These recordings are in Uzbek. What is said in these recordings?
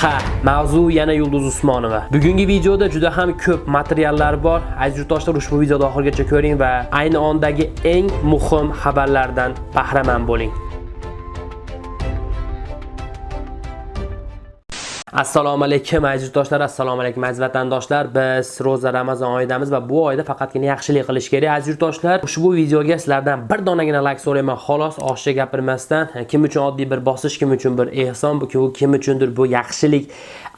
Ha, mavzu yana Yulduz Usmonova. Bugungi videoda juda ham ko'p materiallar bor. Aziz yurtdoshlar, ushbu videoni oxirigacha ko'ring va ayni ondagi eng muhim xabarlardan bahramand bo'ling. Assalomu alaykum aziz assalomu alaykum aziz vatandoshlar. Biz roza Ramazon oyidamiz va bu oyda faqatgina yaxshilik qilish kerak aziz yurtdoshlar. Ushbu videoga sizlardan bir donagina like so'rayman. Xolos, oshcha gapirmasdan, kim uchun oddiy bir bosish, kim uchun bir ehson, bu kim uchundir bu yaxshilik.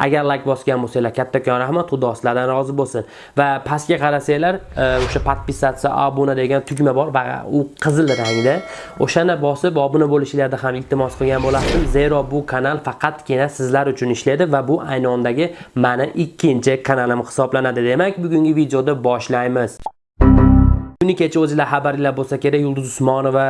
Agar like bosgan bo'lsanglar, kattakon rahmat, Xudo sizlardan rozi bo'lsin. Va pastga qarasanglar, e, o'sha podpisatsiya, obuna degan tugma bor va u qizil rangda. O'shani bosib obuna bo'lishinglarni ham iltimos qilgan bo'lardim. Zero bu kanal faqatgina sizlar uchun ishlaydi va bu ayni ondagi mani ikkinchi kanalim hisoblanadi. Demak, bugungi videoda boshlaymiz. Kuni kecha o'zingizlar xabaringlar bo'lsa kerak, Yulduz Usmonova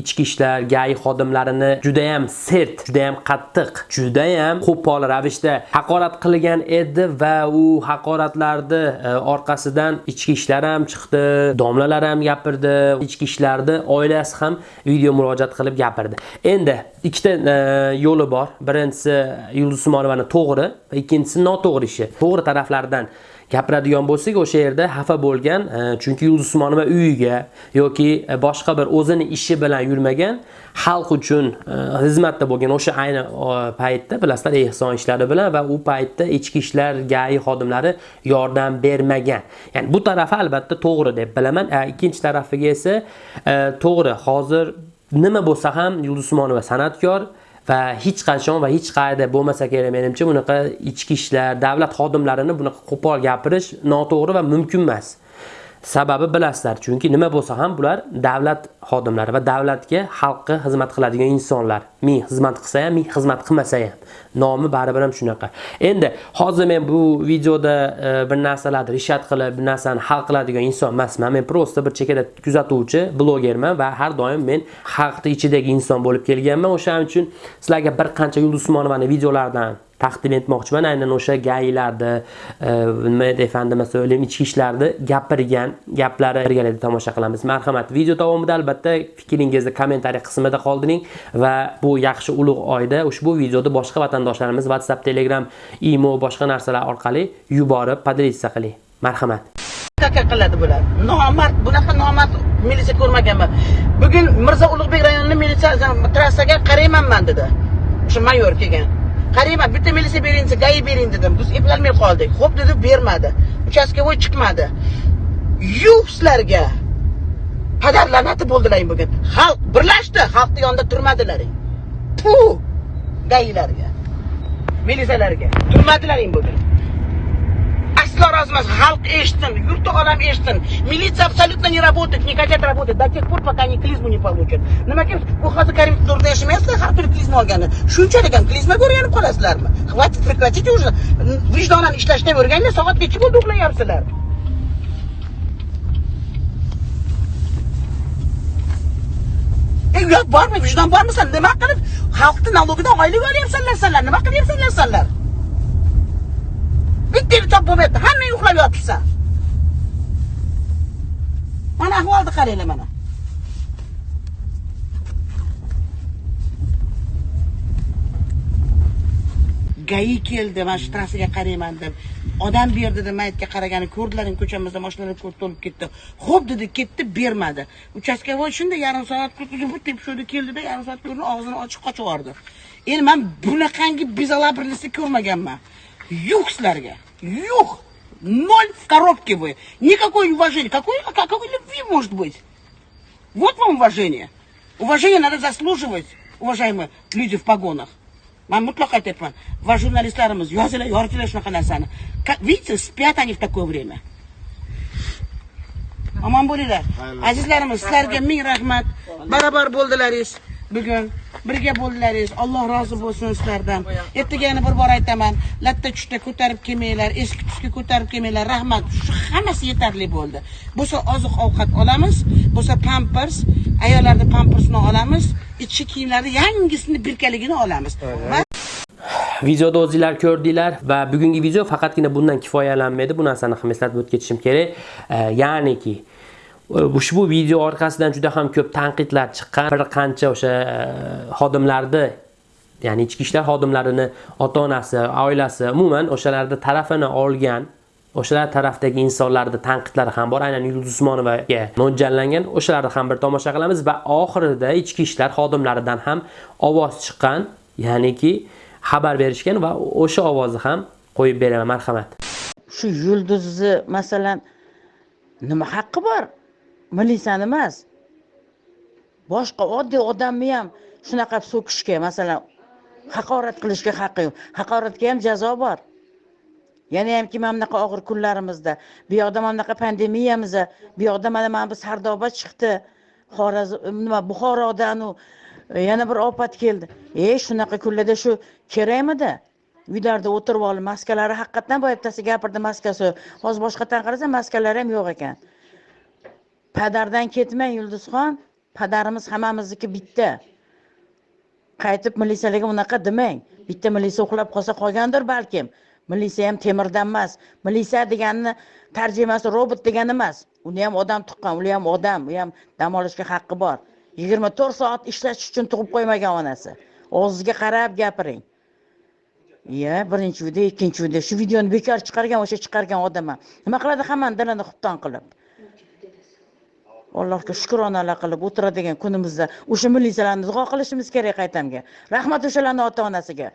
ichki ishlar GAI xodimlarini juda ham sert, juda ham qattiq, juda ham qo'pol ravishda haqorat qilgan edi va u haqoratlarni e, orqasidan ichki ishlar ham chiqdi, domlalar ham gapirdi, ichki ishlarni oilasi ham video murojaat qilib gapirdi. Endi ikkita e, yo'li bor. Birinchisi Yulduz Usmonovani to'g'ri va ikkinchisi noto'g'ri ishi. To'g'ri taraflardan gapiradigan bo'lsak o'sha yerda xafa bo'lgan e, chunki yulduz usmonova uyiga yoki boshqa bir o'zini ishi bilan yurmagan xalq uchun e, xizmatda bo'lgan o'sha ayni e, paytda bilasizlar ehson ishlari bilan va u paytda ichki ishlar gai xodimlari yordam bermagan. Ya'ni bu tarafi albatta to'g'ri deb bilaman. Ikkinchi tarafiga esa to'g'ri hozir nima bo'lsa ham yulduz usmonova san'atkor va hech qachon va hech qayerda bo'lmasa kerak menimcha bunaqa ichki ishlar davlat xodimlarini bunaqa qo'pol gapirish noto'g'ri va mumkin emas. Sababi bilasizlar, chunki nima bo'lsa ham bular davlat xodimlari va davlatga, xalqqa xizmat qiladigan insonlar. Ming xizmat qilsa ham, ming xizmat qilmasa ham. Nomi baribir ham shunaqa. Endi hozir men bu videoda e, bir narsalarni rishat qilib, bir narsani hal qiladigan inson emasman. Men prosta bir chekada kuzatuvchi, blogerman va har doim men xalqni ichidagi inson bo'lib kelganman. O'shaning uchun sizlarga bir qancha Yulduz Usmonovani videolaridan taqdim etmoqchiman. Aynan o'sha gaylarni e, nima nima efendim masalan ichki ishlarni gapirgan gaplari birgalikda tomosha qilamiz. Marhamat. Video davomida albatta fikringizni kommentariy qismida qoldiring va bu yaxshi ulug' oyda ushbu videoni boshqa vatandoshlarimiz whatsapp telegram imo boshqa narsalar orqali yuborib podelitsiya qiling. Marhamat. Taka qiladi bular. Nomard bunaqa nomard militsiya ko'rmaganman. Bugun mirzo ulug'bek rayonini militsiya trassaga qaraymanman dedi. O'sha mayor kelgan. Qarayman bitta militsiya bering desa gai bering dedim. Biz eplolmay qoldik. Xo'p dedi bermadi. Uchastkovoy chiqmadi. Yuh sizlarga padar la'nati bo'ldilaring bugun. Xalq birlashdi. Xalqni yonida turmadilaring pu gailarga militsiyalarga turmadilaring bugun. Aslo rozi emas xalq eshitsin yurtni odam eshitsin militsiya абсолютно не работает не хотят работать. До тех пор пока они клизму не получат. Nimaga bu hozir Karim to'g'rida yashamaysizlar har kuni klizma olgani shunchalik ham klizmaga o'rganib qolasizlarmi хватит прекратите уже. Vijdonan ishlashdan o'rganinglar soat necha bo'ldi uxlayapsizlar uyat bormi vijdon bormi san nima qilib xalqni налогidan oylik olyapsanlar sanlar nima qilyapsanlar sanlar bitta top bo'lmayapti hamma uxlab yotibsan mana ahvolni qaranglar mana. Gai keldi mana shu trassaga qarayman deb. Odam berdi deb mayitga qaragani ko'rdilaring ko'chamizda mashinalar ko'p to'lib ketdi. Xo'p dedi ketdi bermadi. Uchastkovoy shunday yarim soat tepishuvdi keldida yarim soat ko'rdi og'zini ochib qochib yubordi endi man bunaqangi bezalabrnisni ko'rmaganman. Юг Юг. Ноль в коробке вы. Никакой уважения. Какой, какой любви может быть? Вот вам уважение. Уважение надо заслуживать, уважаемые люди в погонах. Man mutlaq aytyapman. Va jurnalistlarimiz yozinglar, yoritinglar shunaqa narsani. Видите, спят они в такое время. Omon bo'linglar. Azizlarimiz, sizlarga ming rahmat. Barobar bo'ldilaringiz bugun. birga bo'ldilaringiz alloh rozi bo'lsin sizlardan. Ertaga yana bir bor aytaman. Latta tushda ko'tarib kelmanglar eski tusga ko'tarib kelmanglar. Rahmat. Shu hammasi yetarli bo'ldi. Bo'lsa oziq ovqat olamiz bo'lsa pampers ayollarni pampersini olamiz ichki kiyimlarni yangisini birkaligini olamiz. Videoda o'zinglar ko'rdinglar va bugungi video faqatgina bundan kifoyalanmaydi. Bu narsani ham eslatib o'tib ketishim kerak ya'niki ushbu video orqasidan juda ham ko'p tanqidlar chiqqan bir qancha o'sha xodimlarni ya'ni ichki ishlar xodimlarini ota onasi oilasi umuman o'shalarni tarafini olgan o'shalar tarafdagi insonlarni tanqidlari ham bor. Aynan yulduz usmonovaga mo'ljallangan o'shalarni ham bir tomosha qilamiz va oxirida ichki ishlar xodimlaridan ham ovoz chiqqan ya'niki xabar berishgan va o'sha ovozni ham qo'yib beraman. Marhamat. Shu yulduzni masalan nima haqqi bor? Milisan emas. Boshqa oddiy odamni ham shunaqa so'kishga masalan haqorat qilishga haqqi yo'q. Haqoratga ham jazo bor. Yana hamki mana bunaqa og'ir kunlarimizda bu yoqda mana bunaqa pandemiyamizda bu yoqda mana mana bu sardoba chiqdi. Xorazm nima buxorodanu e, yana bir ofat keldi. E shunaqa kunlarda shu kerakmidi uylarda o'tirib olib maskalari haqiqatdan boya bittasi gapirdi maskasi. Hozir boshqatdan qarasam maskalari ham yo'q ekan. Padardan ketmang yulduzxon. Padarimiz hammamizniki bitta. Qaytib militsiyalarga unaqa demang. Bitta militsiya uxlab qolsa qolgandir balkim. Militsiya ham temirdan emas. Militsiya deganini tarjimasi robot degani emas. Uni ham odam tuqqan u ham odam u ham dam olishga haqqi bor. Yigirma to'rt soat ishlash uchun tug'ib qo'ymagan onasi. Og'zizga qarab gapiring. Iya birinchi video ikkinchi video. Shu videoni bekor chiqargan o'sha chiqargan odam ham. Nima qiladi hammani dilini xubton qilib? Allohga shukronalar qilib o'tiradigan kunimizda o'sha militsiyalarni duo qilishimiz kerak qaytamga. Rahmat o'shalarni ota onasiga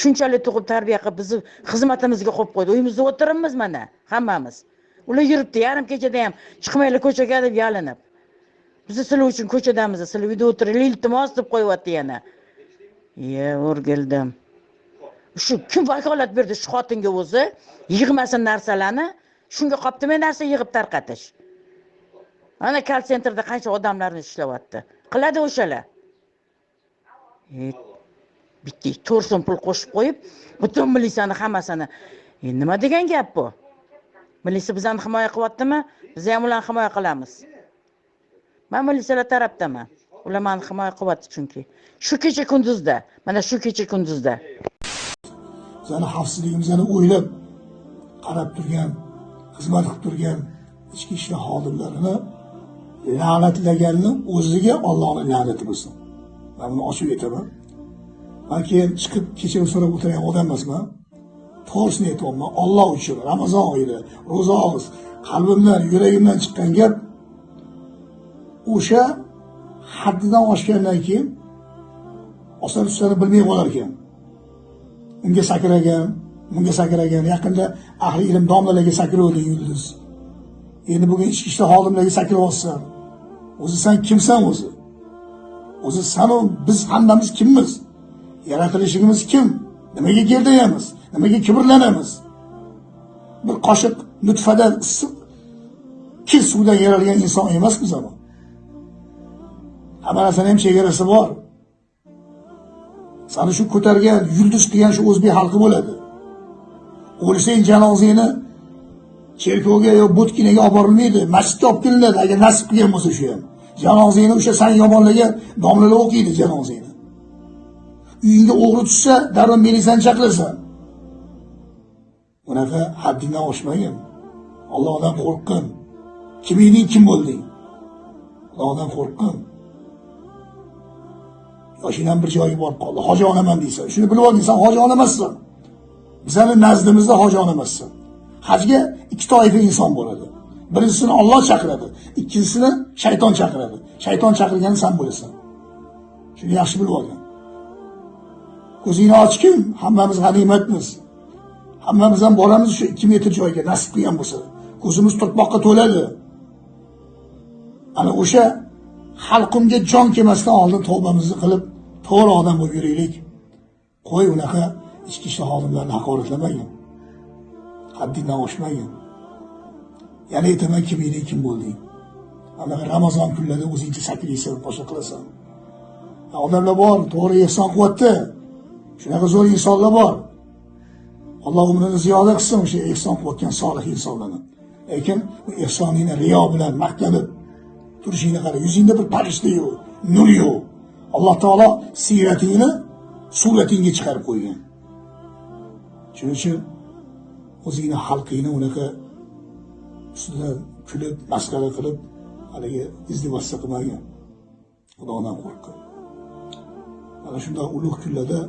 shunchalik tug'ib tarbiya qilib bizni xizmatimizga qo'yib qo'ydi. Uyimizda o'tiribmiz mana hammamiz. Ular yuribdi yarim kechada ham chiqmanglar ko'chaga deb yalinib. Biz sizlar uchun ko'chadamiz sizlar uyda o'tiringlar iltimos deb qo'yyapti yana. Iye o'rgildim. Shu kim vakolat berdi shu xotinga o'zi? Yig'masin narsalarni. Shunga qolibdimi narsa yig'ib tarqatish? Ana kall sentrda qancha odamlarni ishlayapti? Qiladi o'shalar. Bitta to'rt so'm pul qo'shib qo'yib butun militsiyani hammasini e, nima degan gap bu? Militsiya bizani himoya qilyaptimi? Biz ham ularni himoya qilamiz. Man militsiyalar tarafdaman ular mani himoya qilyapti chunki. Shu kecha kunduzda mana shu kecha kunduzda. Bizani xavfsizligimizni o'ylab qarab turgan xizmat qilib turgan ichki ishlar xodimlarini la'natlaganni o'ziga ollohni la'nati bo'lsin. Man buni ochib aytaman man keyin chiqib kechirim so'rab o'tirgan odam emasman. To'g'risini aytyapman. Olloh uchun ramazon oyida ro'za og'iz qalbimdan yuragimdan chiqqan gap o'sha haddidan oshgandan keyin osar ustani bilmay qolar ekan unga sakragan bunga sakragan. Yaqinda ahli ilm domlalarga sakravdi yulduz endi bugun ichki ishlar xodimlariga sakrayapsan o'zi san kimsan o'zi? O'zi sanu biz hammamiz kimmiz? Yaratilishimiz kim? Nimaga gerdayamiz? Nimaga kibrlanamiz? Bir qoshiq nutfadan issiq kir suvdan yaralgan inson emasmiz ama hamma narsani ham chegarasi bor. Sani shu ko'targan yulduz qilgan shu o'zbek xalqi bo'ladi. O'lsang janozangni cherkovga yo butkinaga olib borilmaydi. Masjidga olib kelinadi agar nasib qilgan bo'lsa shu ham. Janozangni o'sha san yomonlagan domlalar o'qiydi janozangni uyingga o'g'ri tushsa darrov militsiyani chaqirasan. Bunaqa haddingdan oshmagin. Ollohdan qo'rqqin kim eding kim bo'lding? Ollohdan qo'rqqin yoshingdan bir joyga borib qoldi. Hoji onaman deysan. Shuni bilib olding san hoji ona emassan bizani nazdimizda hoji ona emassan hajga ikki toifa inson bo'ladi. Birinchisini olloh chaqiradi ikkinchisini shayton chaqiradi. Shayton chaqirgani san bo'lasan. Shuni yaxshi bilib olgin. Ko'zingni ochgin hammamiz g'animatmiz. Hammamiz ham boramiz shu ikki metr joyga nasib qilgan bo'lsa. Ko'zimiz to'tmoqqa to'ladi. Ana o'sha xalqimga jon kelmasdan oldin tavbamizni qilib to'g'ri odam bo'lib yuraylik. Qo'y unaqa ichki ishlar xodimlarini haqoratlamagin haddingdan oshmagin yana aytaman kim eding kim bo'lding? Anaqa ramazon kunlarida o'zingcha sakraysan boshqa qilasan. Odamlar bor to'g'ri ehson qilyapti shunaqa zo'r insonlar bor. Alloh umrini ziyoda qilsin o'sha ehson qilayotgan solih insonlarni. Lekin bu ehsoningni riyo bilan maqtanib turishingni qara. Yuzingda bir farishta yo'q nur yo'q. Alloh taolo siyratingni suratingga chiqarib qo'ygan. Shuning uchun o'zingni xalqingni unaqa ustidan kulib masxara qilib haligi izdivostsa qilmagin xudodan qo'rqqin mana shunday ulug' kunlarda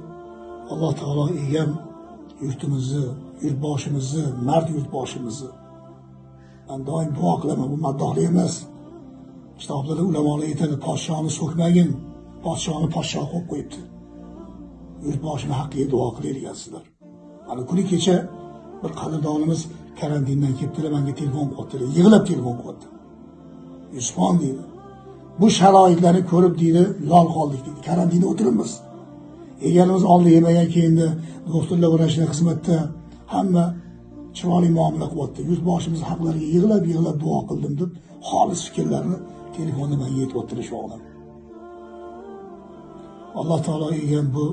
alloh taolo egam yurtimizni yurtboshimizni mard yurtboshimizni. Man doim duo qilaman bu maddohlik emas. Kitoblarda ulamolar aytadi podshoni so'kmagin podshoni podsho qilib qo'yibdi. Yurtboshini haqqiga duo qilayotgansizlar mana kuni kecha bir qadrdonimiz karantindan kelibdilar manga telefon qilyaptilar yig'lab telefon qilyapti yusufxon deydi. Bu sharoitlarni ko'rib deydi lol qoldik deydi. Karantinda o'tiribmiz. Egalimiz oldi yemagan keyindi doktorlar vrachlar xizmatda hamma chiroyli muomala qilyapti yurtboshimiz haqlariga yig'lab yig'lab duo qildim deb xolis fikrlarni telefonda manga aytyaptilar shu odam. Alloh taolo egam bu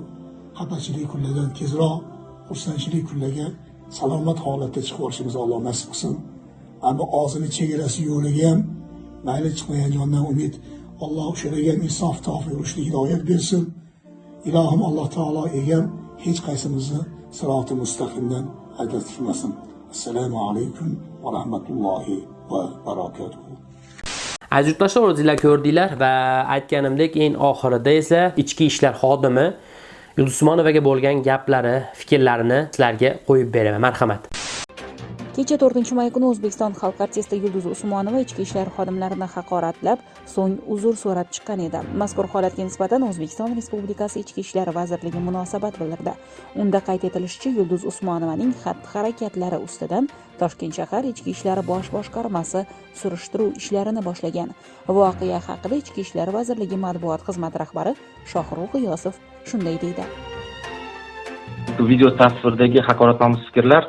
xafachilik kunlardan tezroq xursandchilik kunlarga salomat holatda chiqib olishimizni alloh nasib qilsin. Ammo og'zini chegarasi yo'liga ham mayli chiqmagan jondan umid alloh o'shalarga insof tavfiq rushdi hidoyat bersin. Ilohim alloh taolo egam hech qaysimizni siroti mustaqimdan ajratishmasin assalomu alaykum va rahmatullohi va barakatuh. Aziz yurtdoshlar o'zinglar ko'rdinglar va aytganimdek eng oxirida esa ichki ishlar xodimi yulduz usmonovaga bo'lgan gaplari fikrlarini sizlarga qo'yib beraman. Marhamat. Kecha to'rtinchi may kuni o'zbekiston xalq artisti yulduz usmonova ichki ishlar xodimlarini haqoratlab so'ng uzr so'rab chiqqan edi. Mazkur holatga nisbatan o'zbekiston respublikasi ichki ishlar vazirligi munosabat bildirdi. Unda qayd etilishicha yulduz usmonovaning xatti harakatlari ustidan toshkent shahar ichki ishlar bosh boshqarmasi surishtiruv ishlarini boshlagan. Voqea haqida ichki ishlar vazirligi matbuot xizmati rahbari shohrux g'iyosov shunday deydi. Video tasvirdagi haqoratnomuz fikrlar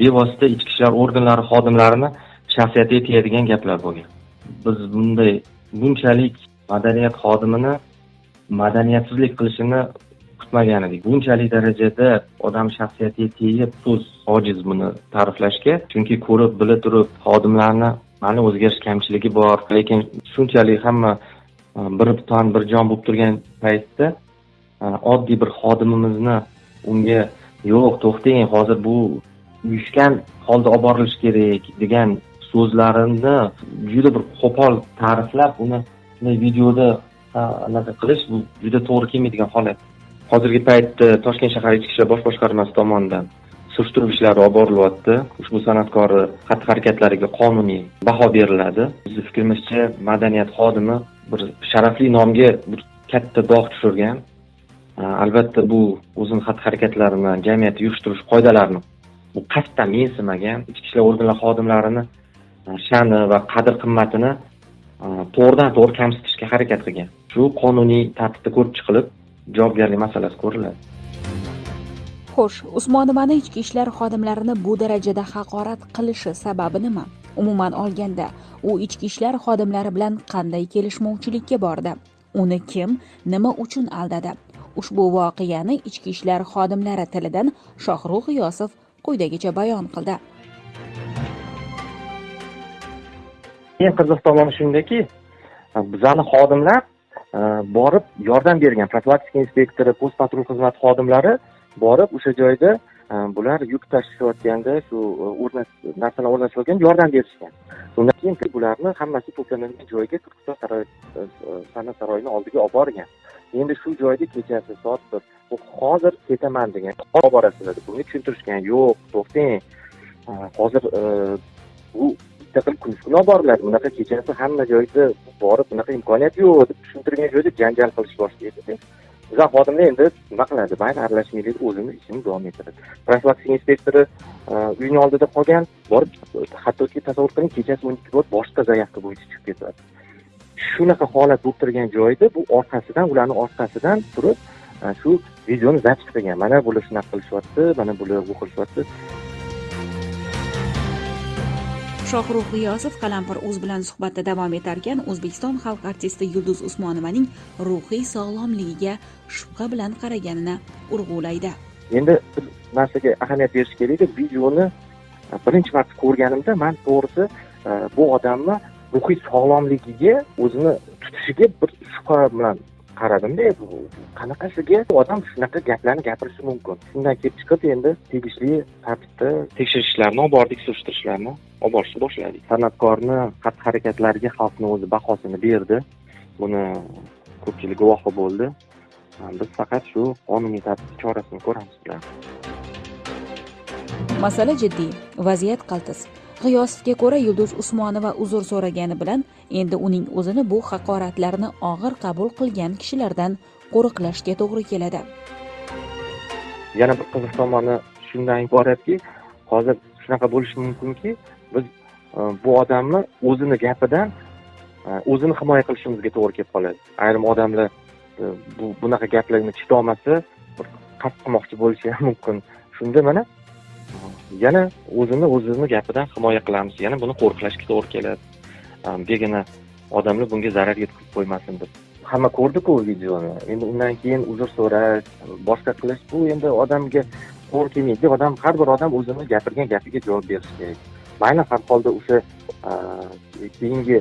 bevosita ichki ishlar organlari xodimlarini shaxsiyatiga tegadigan gaplar bo'lgan. Biz bunday bunchalik madaniyat xodimini madaniyatsizlik qilishini kutmagan edik. Bunchalik darajada odam shaxsiyatiga tegib so'z ojiz buni ta'riflashga chunki ko'rib bila turib xodimlarni mana o'zgarish kamchiligi bor. Lekin shunchalik hamma e, bir tan bir jon bo'lib turgan paytda e, oddiy bir xodimimizni unga yo'q to'xtang hozir bu uyushgan holda olib borilishi kerak degan so'zlarini juda bir qo'pol ta'riflab uni bunday videoda anaqa qilish bu juda to'g'ri kelmaydigan holat. Hozirgi paytda toshkent shahar ichki ishlar bosh boshqarmasi tomonidan surishtiruv ishlari olib borilyapti. Ushbu san'atkorni xatti harakatlariga qonuniy baho beriladi. Bizni fikrimizcha madaniyat xodimi bir sharafli nomga bir katta dog' tushirgan. Albatta bu o'zini xatti harakatlarini jamiyatda yurish turish qoidalarini bu qasddan mensimagan ichki ishlar organlari xodimlarini e, sha'ni va qadr qimmatini e, to'g'ridan to'g'ri kamsitishga harakat qilgan. Shu qonuniy tartibda ko'rib chiqilib javobgarlik masalasi ko'riladi. Xo'sh usmonovani ichki ishlar xodimlarini bu darajada haqorat qilishi sababi nima? Umuman olganda u ichki ishlar xodimlari bilan qanday kelishmovchilikka bordi? Uni kim nima uchun aldadi? Ushbu voqeani ichki ishlar xodimlari tilidan shohrux g'iyosov quyidagicha bayon qildi. Eng qiziq tomoni shundaki bizani xodimlar e, borib yordam bergan profilaktika inspektori post patrul xizmati xodimlari borib o'sha joyda e, bular yuk tashishayotganda shu e, narsalar o'rnatishayotganda yordam berishgan. Undan keyin bularni hammasi to'planadigan joyga turkiston saroy san'at saroyini oldiga olib borgan. Endi shu joyda kechasi soat bir hozir ketaman degan olib borasizlar. Deb bunga tushuntirishgan yo'q. To'xtang. Hozir e, bu bitta qilib kunish kuni olib boriladi bunaqa kechasi hamma joyda borib bunaqa imkoniyat yo'q deb tushuntirgan joyda janjal qilish boshlaydi bizlar xodimlar endi nima qiladi? Mayli aralashmaylik o'zini ishini davom ettiradi. Profilaktika inspektori e, uyni oldida qolgan borib hattoki tasavvur qiling kechasi o'n ikki bo'lib boshqa заявка bo'yicha chiqib ketadi. Shunaqa holat bo'lib turgan joyda bu orqasidan ularni orqasidan turib shu videoni запись qilgan mana bular shunaqa qilishyapti mana bular bu qilishyapti shohrux g'iyosov qalampir uz bilan suhbatda davom etarkan o'zbekiston xalq artisti yulduz usmonovaning ruhiy sog'lomligiga shubha bilan qaraganini urg'ulaydi endi bir narsaga ahamiyat berish kerakda videoni birinchi marta ko'rganimda man to'g'risi bu odamni ruhiy sog'lomligiga o'zini tutishiga bir shubha bilan qaradimda qanaqasiga? Odam shunaqa gaplarni gapirishi mumkin. Shundan kelib chiqib endi tegishli tartibda tekshirishlarni olib bordik surishtirishlarni olib borishni boshladik. San'atkorni xatti harakatlariga xalqni o'zi bahosini berdi. Buni ko'pchilik guvohi bo'ldi. Biz faqat shu qonuniy tartib chorasini ko'ramiz masala jiddiy. Vaziyat qaltis. G'iyosovga ko'ra yulduz usmonova uzr so'ragani bilan endi uning o'zini bu haqoratlarni og'ir qabul qilgan kishilardan qo'riqlashga to'g'ri keladi. Yana bir qiziq tomoni shundan iboratki hozir shunaqa bo'lishi mumkinki biz e, bu odamni o'zini gapidan e, o'zini himoya qilishimizga to'g'ri kelib qoladi. Ayrim odamlar e, bu bunaqa gaplarni chidolmasa qasd qilmoqchi bo'lishi ham mumkin. Shunda mana yana o'zini o'zini gapidan himoya qilamiz. Yana buni qo'riqlashga to'g'ri keladi. Begina odamlar bunga zarar yetkazib qo'ymasin deb. Hamma ko'rdiku videoni. Endi undan keyin uzr so'rash boshqa qilish bu endi odamga to'g'ri kelmaydi odam har bir odam o'zini gapirgan gapiga javob berishi kerak. Mayli har holda o'sha keyingi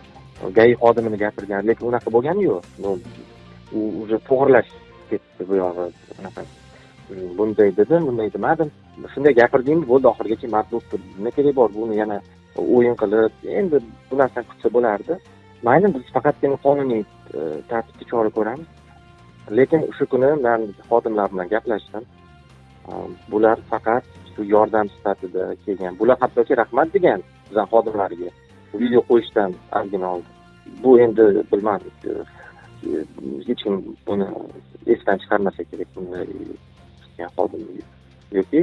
gai xodimini gapirgan lekin unaqa bo'lgani yo'q. Ну, u уже to'g'irlash ketdi bu yog'i. Unaqa bunday dedim bunday demadim. Shunday gapirdingmi bo'ldi oxirigacha mard bo'lib nima kerak bor buni yana o'yin qilib endi bu narsani qilsa bo'lardi. Mayli biz faqatgina qonuniy e, tartibda chora ko'ramiz. Lekin o'sha kuni man xodimlar bilan gaplashdim. E, bular faqat shu yordam sifatida kelgan. Bular hattoki rahmat degan bizani xodimlariga video qo'yishdan ozgina oldin bu endi bilmadim e, hech kim buni esdan chiqarmasa kerak bunday qilgan yoki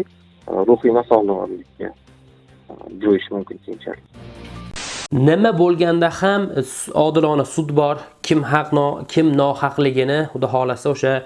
ruhiy nosog'lomlikka e, mumkin keyinchalik nima bo'lganda ham odilona sud bor. Kim haq kim nohaqligini xudo xohlasa o'sha e,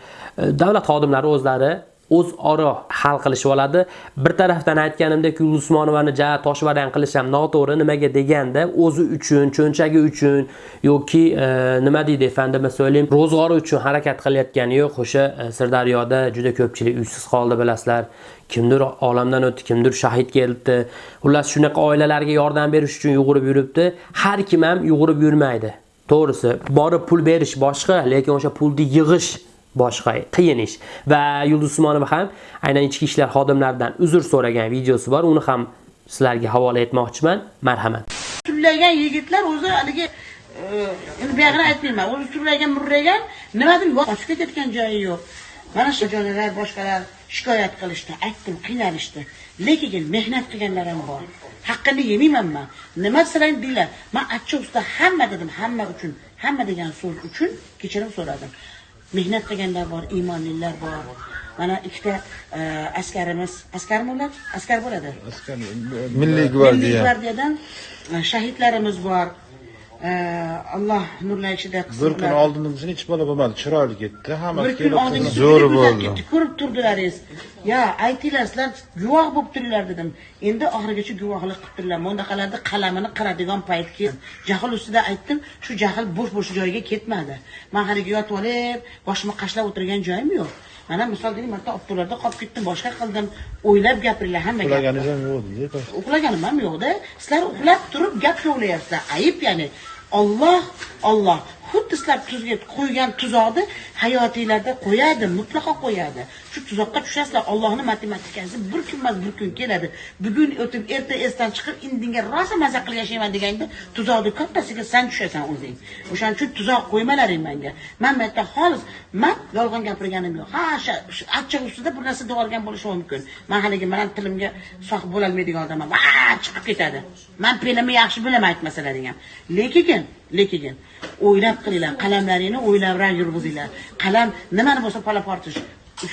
davlat xodimlari o'zlari o'zaro hal qilishib oladi bir tarafdan aytganimdek yulduz usmonovani ja toshbaran qilish ham noto'g'ri. Nimaga deganda o'zi uchun cho'nchagi uchun yoki e, nima deydi efendime so'ylayim, ro'zg'ori uchun harakat qilayotgani yo'q. O'sha e, sirdaryoda juda ko'pchilik uysiz qoldi bilasizlar. Kimdir olamdan o'tdi kimdir shahid kelibdi. Xullas shunaqa oilalarga yordam berish uchun yugurib yuribdi. Har kim ham yugurib yurmaydi. To'g'risi borib pul berish boshqa lekin o'sha pulni yig'ish boshqa qiyin ish. Va yulduz usmonova ham aynan ichki ishlar xodimlaridan uzr so'ragan videosi bor. Uni ham sizlarga havola etmoqchiman. Marhamat. Turlagan yigitlar o'zi haligi e, endi buyog'ini aytmayman. O'zi turlagan murragan nimadir yo'q. Qochib ketayotgan joyi yo'q. Mana shu joylar boshqalar shikoyat qilishdi aytdim qiynalishdi. Lekin mehnat qilganlar ham bor. Haqqini yemayman man nima desalar deylar man achchiq usta hamma dedim hamma uchun hamma degan so'z uchun kechirim so'radim. Mehnat qilganlar bor iymonlilar bor mana ikkita e, askarimiz askarmi ular askar bo'ladi Milliy Milliy gvardiya. gvardiyadan e, shahidlarimiz bor. Alloh nurlanishida qilsin. Bir kun oldimizdan hech bola bo'lmadi. Chiroyli ketdi. Hammasi bir kun oldingiz zo'r bo'ldi. ko'rib turdilaringiz. Ya aytinglar sizlar guvoh bo'lib turinglar dedim. Endi oxirigacha guvohlik qilib turinglar. Bundaqalarda qalamini qiradigan payt keldi. Jahl ustida aytdim, shu jahl bo'sh-bo'sh joyiga ketmadi. Men haligi yotib olib, boshimni qashlab o'tirgan joyim yo'q. Mana misol deylik, marta avtolarda qolib ketdim, boshqa qildim, o'ylab gapiringlar hamma. Uxlaganingiz ham yo'q-da. uxlaganim ham yo'qda sizlar uxlab turib gap kovlayapsizlar ayib ya'ni olloh olloh xuddi sizlar tuzga qo'ygan tuzoqni hayotinglarda qo'yadi mutlaqo qo'yadi. Shu tuzoqqa tushasizlar ollohni matematikasi bir kun emas bir kun keladi. Bugun o'tib erta esdan chiqib indinga rosa maza qilib yashayman deganda tuzoqni kattasiga san tushasan o'zing. O'shaning uchun tuzoq qo'ymalaring menga. Man bu yerda xolis man yolg'on gapirganim yo'q. Ha o'sha shu achchiq ustida bir narsa deyorgan bo'lishi mumkin. Man haligi man tilimga sohib bo'lolmaydigan odamman. Va chiqib ketadi. Man pelimni yaxshi bilaman aytmasalaring ham lekin lekin o'ylab qilinglar qalamlaringni o'ylabroq yurg'izinglar. Qalam nimani bo'lsa palaportish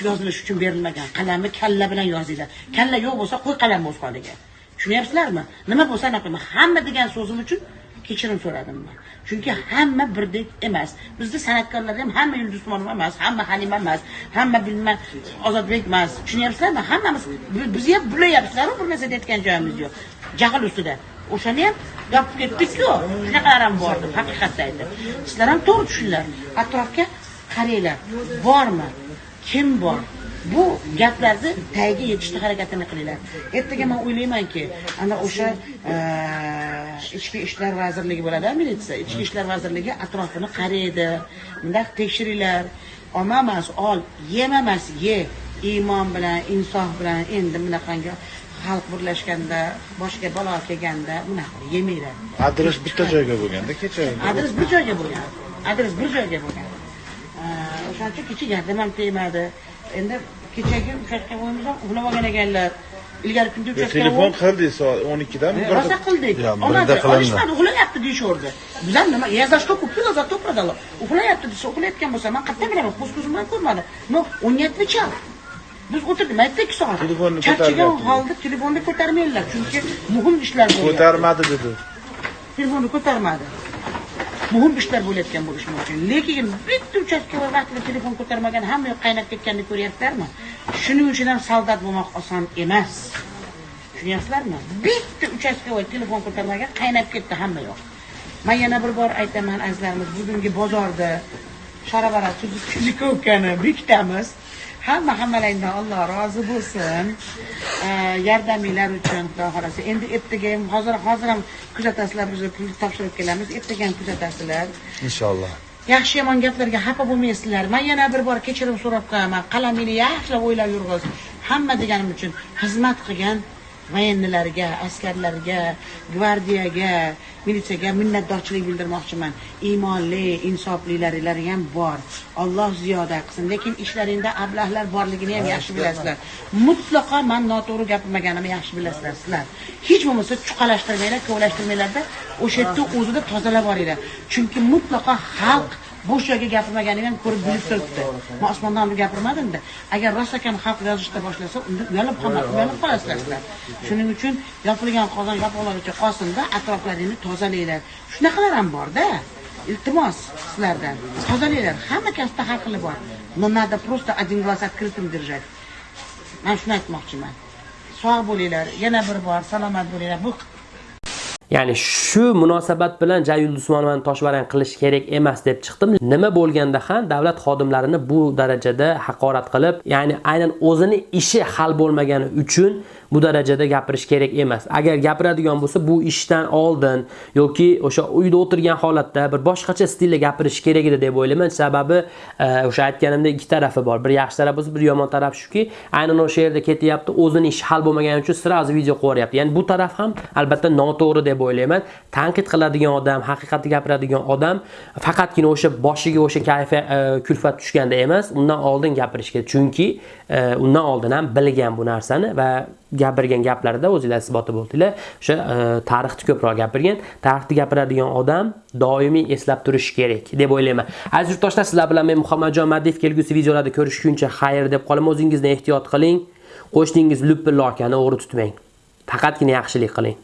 yozilish uchun berilmagan. Qalamni kalla bilan yozinglar. Kalla yo'q bo'lsa qo'y qalam o'z holiga tushunyapsizlarmi? Nima bo'lsa anaqa qilma hamma degan so'zim uchun kechirim so'radim man. Chunki hamma birdek emas. Bizni san'atkorlar ham hamma yulduz usmonova emas hamma halima emas hamma bilma ozodbek emas. Tushunyapsizlarmi? Hammamiz bi- bizni ham bulayapsizlaru bir narsa deyotgan joyimiz yo'q. Jahl ustida. O'shani ham yopib ketdikku. Shunaqalar ham bor deb haqiqatni aytib sizlar ham to'g'ri tushuninglar atrofga qaranglar bormi? Kim bor? Bu gaplarni tagiga yetishni harakatini qilinglar. Ertaga man o'ylaymanki ana o'sha e, ichki ishlar vazirligi bo'ladi militsiya. Ichki ishlar vazirligi atrofini qaraydi. Bundaq tekshiringlar olma emas ol yema emas ye. Iymon bilan insof bilan endi bunaqangi xalq birlashganda boshga balo kelganda bunaqa yemanglar Adres bitta joyga bo'lganda kecha. adres bir joyga bo'lgan. Adres bir joyga bo'lgan. O'sha o'shaning uchun kecha yardım ham tegmadi. Endi kechagi uchastka bo'yimiz ham uxlab olgan ekanlar. Ilgari kunda uchastka telefon qildik soat o'n ikkidami rosa qildik qilindi. olishmadi uxlayapti deyishaverdi bizlar nima я за что купил за то продала uxlayapti desa uxlayotgan bo'lsa man qayerdan bilaman? Ko'z ko'zim bilan ko'rmadim но он не отвечал biz o'tirdik maytda ikki soat Telefonni charchagan holda telefonni ko'tarmaydilar chunki muhim ishlar ko'tarmadi dedi. Telefonni ko'tarmadi. Muhim ishlar bo'layotgan bo'lishi mumkin lekin bitta uchastkada vaqtida telefon ko'tarmagan hamma yoq qaynab ketganini ko'ryapsizlarmi shuning uchun ham soldat bo'lmoq oson emas. Tushunyapsizlarmi? Bitta uchastkavoy telefon ko'tarmagan qaynab ketdi hamma yoq. Man yana bir bor aytaman azizlarimiz bugungi bozorda sharabara tuzikovkani bekitamiz hamma hammalaringdan alloh rozi bo'lsin. Yordaminglar uchun xudo xohlasa. Endi ertaga ham hozir hozir ham kuzatasizlar biz pul topshirib kelamiz. Ertaga ham kuzatasizlar inshaalloh yaxshi yomon gaplarga xafa bo'lmaysizlar. Man yana bir bor kechirim so'rab qolaman qalamingni yaxshilab o'ylab yurg'iz. Hamma deganim uchun xizmat qilgan voyennilarga askarlarga gvardiyaga militsiyaga minnatdorchilik bildirmoqchiman. Iymonli insoflilaringlar ham bor. Olloh ziyoda qilsin. Lekin ishlaringda ablahlar borligini ham yaxshi bilasizlar. Mutlaqo man noto'g'ri gapirmaganimni yaxshi bilasizlar. Sizlar hech bo'lmasa chuqalashtirmanglar kovlashtirmanglarda o'sha yerda o'zida tozalab boringlar chunki mutlaqo xalq bo'sh joyga gapirmaganini ham ko'rib bilib turibdi. man osmondan olib gapirmadimda. Agar rost ekan xalq yozishda boshlasa unda uyalib uyalib qolasizlar. Sizlar shuning uchun yopilgan qozon yopiqlaricha qolsinda atroflaringni tozalanglar shunaqalar ham borda. Iltimos sizlardan. Tozalanglar hamma kasbda har xili bor. Но надо просто один глаз открытым держать man shuni aytmoqchiman. Sog' bo'linglar. Yana bir bor salomat bo'linglar. Bu Ya'ni shu munosabat bilan Jayul Usmonovani toshbaran qilish kerak emas deb chiqdim. Nima bo'lganda ham davlat xodimlarini bu darajada haqorat qilib, ya'ni aynan o'zini ishi hal bo'lmagani uchun bu darajada gapirish kerak emas. Agar gapiradigan bo'lsa, bu ishdan oldin yoki o'sha uyda o'tirgan holatda bir boshqacha stilda gapirish kerak edi deb o'ylayman. Sababi e, o'sha aytganimdek ikki tarafi bor. Bir yaxshi taraf bo'lsa, bir yomon taraf shuki, aynan o'sha yerda ketyapti, o'zini ishi hal bo'lmagani uchun sirazi video qo'yaryapti Ya'ni bu taraf ham albatta noto'g'ri deb o'ylayman. Tanqid qiladigan odam, haqiqatni gapiradigan odam faqatgina o'sha boshiga o'sha kayfa e, kulfat tushganda emas, undan oldin gapirish kerak. Chunki e, undan oldin ham bilgan bu narsani va gapirgan gaplarida o'zinglar isboti bo'ldinglar. O'sha e, tarixni ko'proq gapirgan. Tarixni gapiradigan odam doimiy eslab turishi kerak deb o'ylayman. Aziz yurtdoshlar, sizlar bilan men Muhammadjon Madiyev kelgusi videolarda ko'rishguncha xayr deb qolaman. O'zingizni ehtiyot qiling. Qo'shningiz lupilla akani o'g'ri tutmang. Faqatgina yaxshilik qiling.